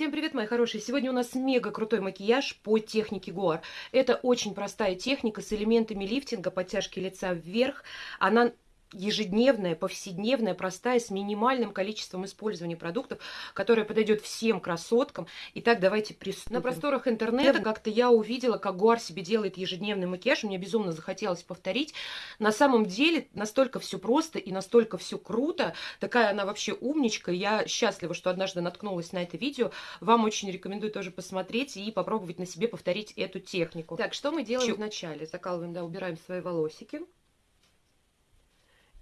Всем привет, мои хорошие! Сегодня у нас мега крутой макияж по технике Гуар. Это очень простая техника с элементами лифтинга, подтяжки лица вверх. Она ежедневная, повседневная, простая, с минимальным количеством использования продуктов, которая подойдет всем красоткам. Итак, давайте приступим. На просторах интернета как-то я увидела, как Гуар себе делает ежедневный макияж. Мне безумно захотелось повторить. На самом деле настолько все просто и настолько все круто. Такая она вообще умничка. Я счастлива, что однажды наткнулась на это видео. Вам очень рекомендую тоже посмотреть и попробовать на себе повторить эту технику. Так, что мы делаем Чу. вначале? Закалываем, да, убираем свои волосики.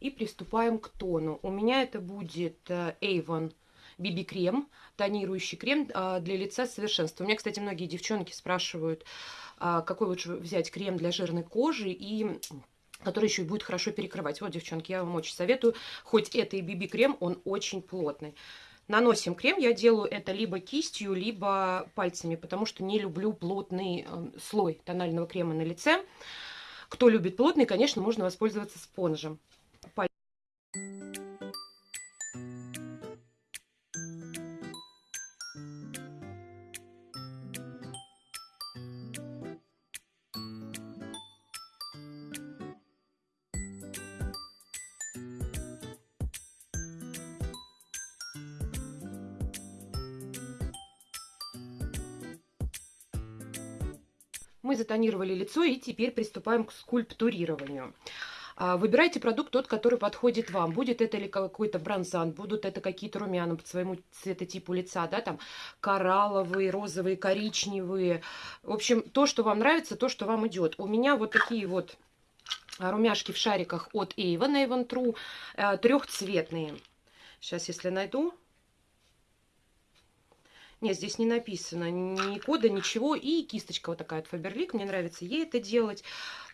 И приступаем к тону. У меня это будет э, Avon BB крем, тонирующий крем а, для лица совершенства. У меня, кстати, многие девчонки спрашивают, а, какой лучше взять крем для жирной кожи и который еще и будет хорошо перекрывать. Вот, девчонки, я вам очень советую. Хоть это и BB крем, он очень плотный. Наносим крем, я делаю это либо кистью, либо пальцами, потому что не люблю плотный э, слой тонального крема на лице. Кто любит плотный, конечно, можно воспользоваться спонжем. Затонировали лицо и теперь приступаем к скульптурированию. А, выбирайте продукт тот, который подходит вам. Будет это или какой-то бронзан, будут это какие-то румяна по своему цветотипу лица, да, там коралловые, розовые, коричневые. В общем, то, что вам нравится, то, что вам идет. У меня вот такие вот румяшки в шариках от Avon, Avon True, э, трехцветные. Сейчас, если найду, нет, здесь не написано ни кода, ничего. И кисточка вот такая от Faberlic. Мне нравится ей это делать.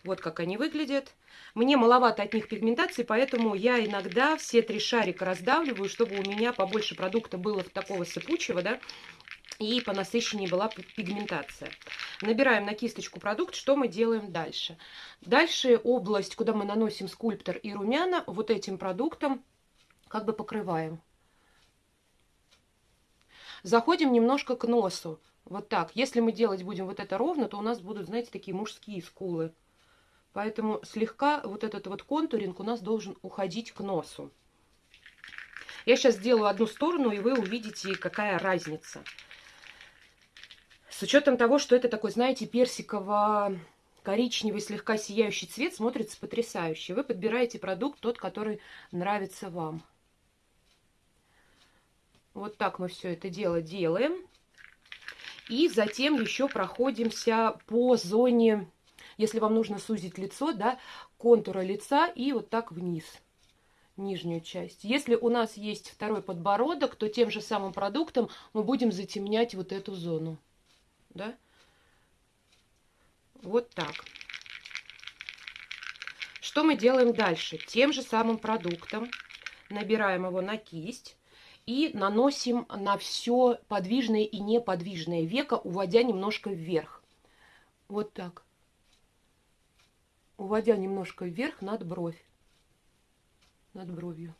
Вот как они выглядят. Мне маловато от них пигментации, поэтому я иногда все три шарика раздавливаю, чтобы у меня побольше продукта было такого сыпучего, да, и по насыщеннее была пигментация. Набираем на кисточку продукт. Что мы делаем дальше? Дальше область, куда мы наносим скульптор и румяна, вот этим продуктом как бы покрываем. Заходим немножко к носу. Вот так. Если мы делать будем вот это ровно, то у нас будут, знаете, такие мужские скулы. Поэтому слегка вот этот вот контуринг у нас должен уходить к носу. Я сейчас сделаю одну сторону, и вы увидите, какая разница. С учетом того, что это такой, знаете, персиково-коричневый, слегка сияющий цвет, смотрится потрясающе. Вы подбираете продукт, тот, который нравится вам. Вот так мы все это дело делаем. И затем еще проходимся по зоне, если вам нужно сузить лицо, да, контура лица и вот так вниз, нижнюю часть. Если у нас есть второй подбородок, то тем же самым продуктом мы будем затемнять вот эту зону, да. Вот так. Что мы делаем дальше? Тем же самым продуктом набираем его на кисть и наносим на все подвижное и неподвижное веко, уводя немножко вверх. Вот так. Уводя немножко вверх над бровь. Над бровью.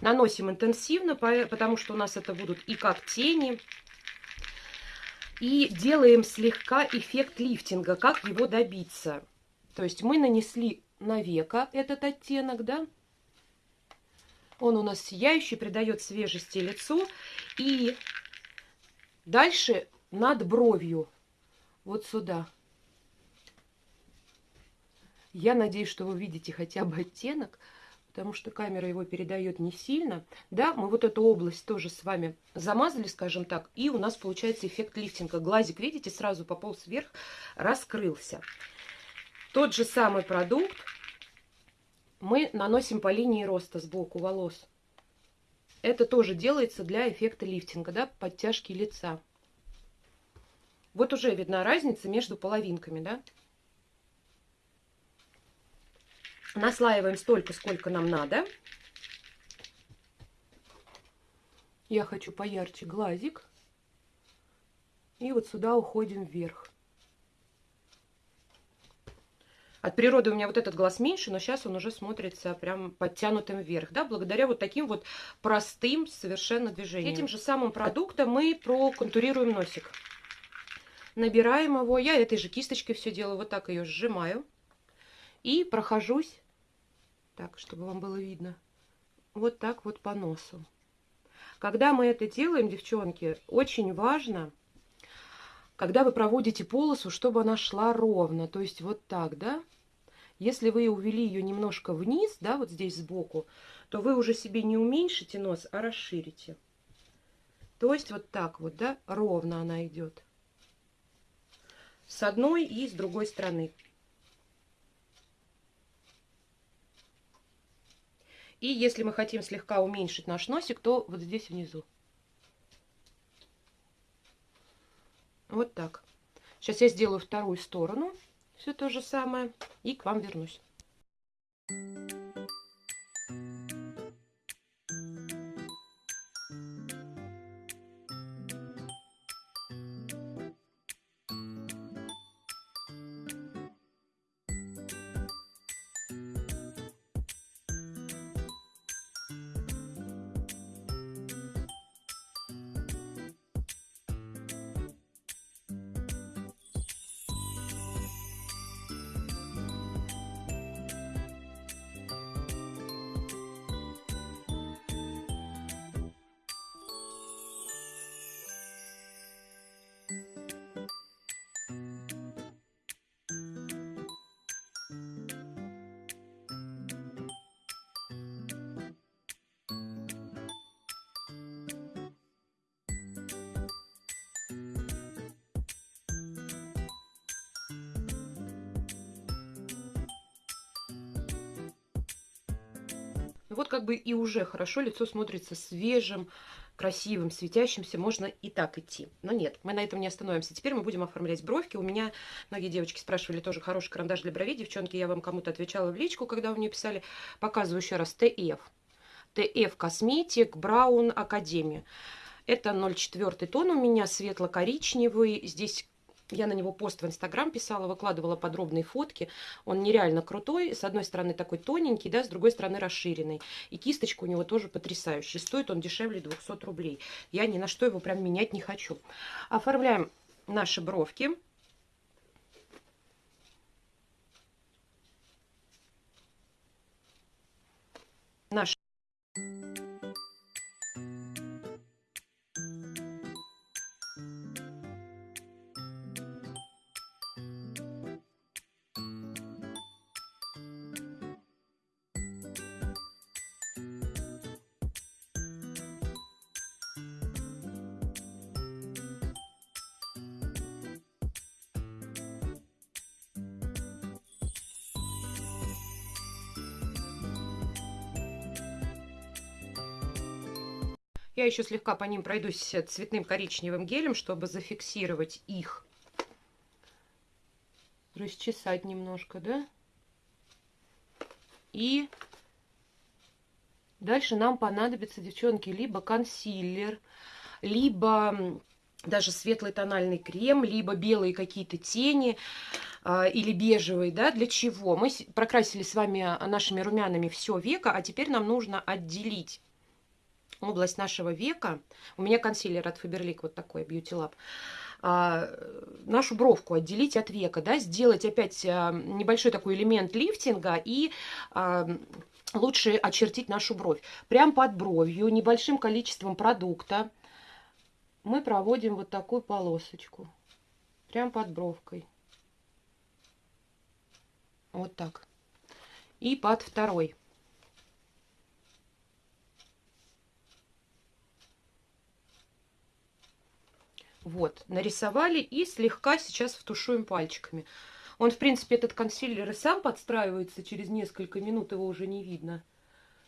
Наносим интенсивно, потому что у нас это будут и как тени. И делаем слегка эффект лифтинга. Как его добиться? То есть мы нанесли на века этот оттенок, да? Он у нас сияющий, придает свежести лицу. И дальше над бровью, вот сюда. Я надеюсь, что вы видите хотя бы оттенок, потому что камера его передает не сильно. Да, мы вот эту область тоже с вами замазали, скажем так, и у нас получается эффект лифтинга. Глазик, видите, сразу пополз вверх, раскрылся. Тот же самый продукт мы наносим по линии роста сбоку волос. Это тоже делается для эффекта лифтинга, да, подтяжки лица. Вот уже видна разница между половинками, да. Наслаиваем столько, сколько нам надо. Я хочу поярче глазик. И вот сюда уходим вверх. От природы у меня вот этот глаз меньше, но сейчас он уже смотрится прям подтянутым вверх, да, благодаря вот таким вот простым совершенно движениям. Этим же самым продуктом мы проконтурируем носик. Набираем его, я этой же кисточкой все делаю, вот так ее сжимаю и прохожусь, так, чтобы вам было видно, вот так вот по носу. Когда мы это делаем, девчонки, очень важно когда вы проводите полосу, чтобы она шла ровно, то есть вот так, да, если вы увели ее немножко вниз, да, вот здесь сбоку, то вы уже себе не уменьшите нос, а расширите. То есть вот так вот, да, ровно она идет. С одной и с другой стороны. И если мы хотим слегка уменьшить наш носик, то вот здесь внизу. Вот так. Сейчас я сделаю вторую сторону. Все то же самое. И к вам вернусь. Вот как бы и уже хорошо лицо смотрится свежим, красивым, светящимся, можно и так идти. Но нет, мы на этом не остановимся. Теперь мы будем оформлять бровки. У меня многие девочки спрашивали тоже хороший карандаш для бровей. Девчонки, я вам кому-то отвечала в личку, когда вы мне писали. Показываю еще раз ТФ. ТФ Косметик Браун Академия. Это 0,4 тон у меня, светло-коричневый. Здесь я на него пост в Инстаграм писала, выкладывала подробные фотки. Он нереально крутой. С одной стороны такой тоненький, да, с другой стороны расширенный. И кисточка у него тоже потрясающая. Стоит он дешевле 200 рублей. Я ни на что его прям менять не хочу. Оформляем наши бровки. Наш Я еще слегка по ним пройдусь цветным коричневым гелем, чтобы зафиксировать их. Расчесать немножко, да? И дальше нам понадобится, девчонки, либо консилер, либо даже светлый тональный крем, либо белые какие-то тени э, или бежевые, да, для чего? Мы прокрасили с вами нашими румянами все века, а теперь нам нужно отделить область нашего века. У меня консилер от Faberlic вот такой, Beauty Lab. А, нашу бровку отделить от века, да, сделать опять а, небольшой такой элемент лифтинга и а, лучше очертить нашу бровь. Прям под бровью, небольшим количеством продукта мы проводим вот такую полосочку. Прям под бровкой. Вот так. И под второй. Вот, нарисовали и слегка сейчас втушуем пальчиками. Он, в принципе, этот консилер сам подстраивается, через несколько минут его уже не видно.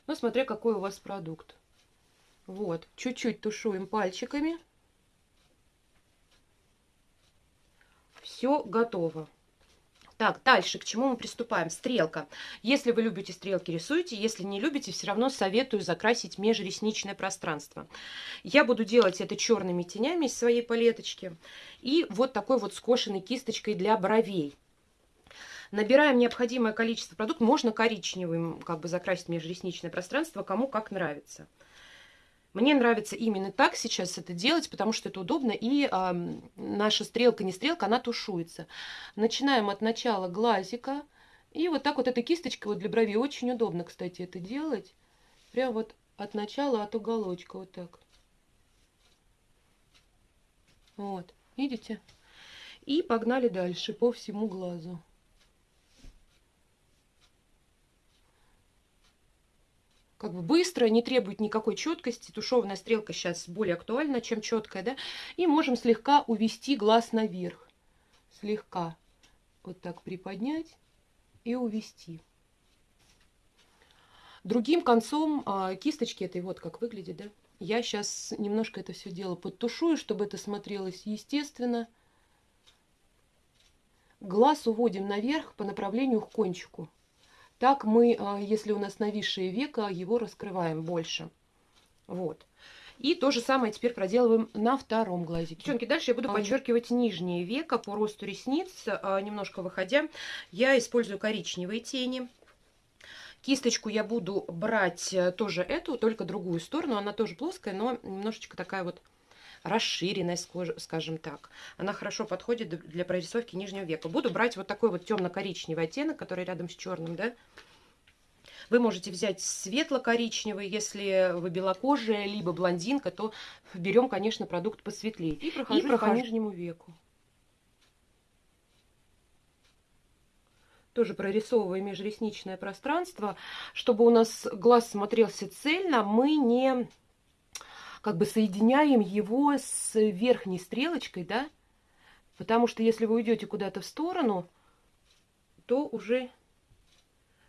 Но смотря какой у вас продукт. Вот, чуть-чуть тушуем пальчиками. Все готово. Так, дальше, к чему мы приступаем? Стрелка. Если вы любите стрелки, рисуйте. Если не любите, все равно советую закрасить межресничное пространство. Я буду делать это черными тенями из своей палеточки. И вот такой вот скошенной кисточкой для бровей. Набираем необходимое количество продуктов. Можно коричневым как бы закрасить межресничное пространство, кому как нравится. Мне нравится именно так сейчас это делать, потому что это удобно, и э, наша стрелка, не стрелка, она тушуется. Начинаем от начала глазика, и вот так вот этой кисточкой вот для бровей очень удобно, кстати, это делать. Прям вот от начала, от уголочка, вот так. Вот, видите? И погнали дальше по всему глазу. Как бы быстро, не требует никакой четкости. Тушевная стрелка сейчас более актуальна, чем четкая, да. И можем слегка увести глаз наверх. Слегка вот так приподнять и увести. Другим концом а, кисточки этой вот как выглядит, да. Я сейчас немножко это все дело подтушую, чтобы это смотрелось естественно. Глаз уводим наверх по направлению к кончику. Так мы, а, если у нас нависшее веко, его раскрываем больше. Вот. И то же самое теперь проделываем на втором глазике. Девчонки, дальше я буду подчеркивать нижнее веко по росту ресниц, а, немножко выходя. Я использую коричневые тени. Кисточку я буду брать э, тоже эту, только другую сторону. Она тоже плоская, но немножечко такая вот расширенная, скажем так. Она хорошо подходит для прорисовки нижнего века. Буду брать вот такой вот темно-коричневый оттенок, который рядом с черным, да. Вы можете взять светло-коричневый, если вы белокожая, либо блондинка, то берем, конечно, продукт посветлее. И прохожу, И прохожу. по нижнему веку. тоже прорисовывая межресничное пространство, чтобы у нас глаз смотрелся цельно, мы не как бы соединяем его с верхней стрелочкой, да, потому что если вы уйдете куда-то в сторону, то уже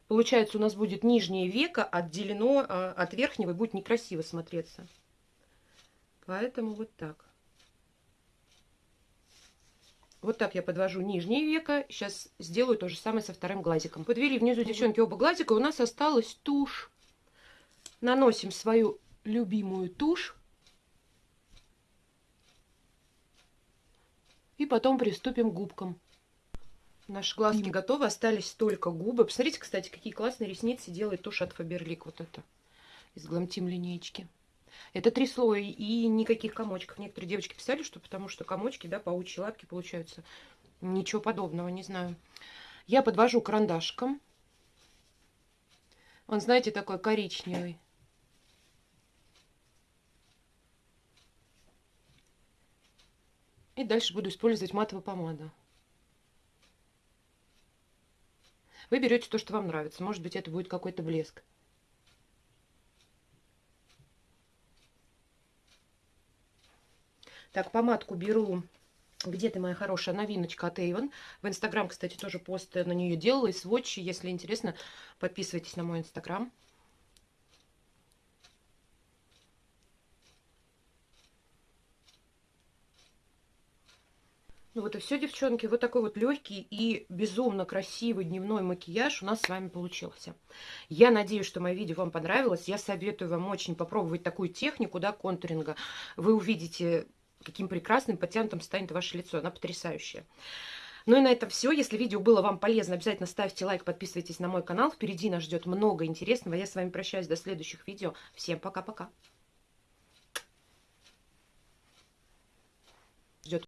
получается у нас будет нижнее веко отделено а, от верхнего и будет некрасиво смотреться. Поэтому вот так. Вот так я подвожу нижнее веко. Сейчас сделаю то же самое со вторым глазиком. Подвели внизу, девчонки, оба глазика. У нас осталась тушь. Наносим свою любимую тушь. И потом приступим к губкам. Наши глазки готовы, остались только губы. Посмотрите, кстати, какие классные ресницы делает тушь от Faberlic. Вот это из Glam линейки. Это три слоя и никаких комочков. Некоторые девочки писали, что потому что комочки, да, паучьи лапки получаются. Ничего подобного, не знаю. Я подвожу карандашком. Он, знаете, такой коричневый. И дальше буду использовать матовую помаду. Вы берете то, что вам нравится. Может быть, это будет какой-то блеск. Так, помадку беру. Где ты, моя хорошая новиночка от Avon. В Инстаграм, кстати, тоже пост на нее делала. И сводчи, если интересно, подписывайтесь на мой Инстаграм. Ну вот и все, девчонки. Вот такой вот легкий и безумно красивый дневной макияж у нас с вами получился. Я надеюсь, что мое видео вам понравилось. Я советую вам очень попробовать такую технику, да, контуринга. Вы увидите, каким прекрасным, подтянутым станет ваше лицо. Она потрясающая. Ну и на этом все. Если видео было вам полезно, обязательно ставьте лайк, подписывайтесь на мой канал. Впереди нас ждет много интересного. Я с вами прощаюсь до следующих видео. Всем пока-пока. Ждет.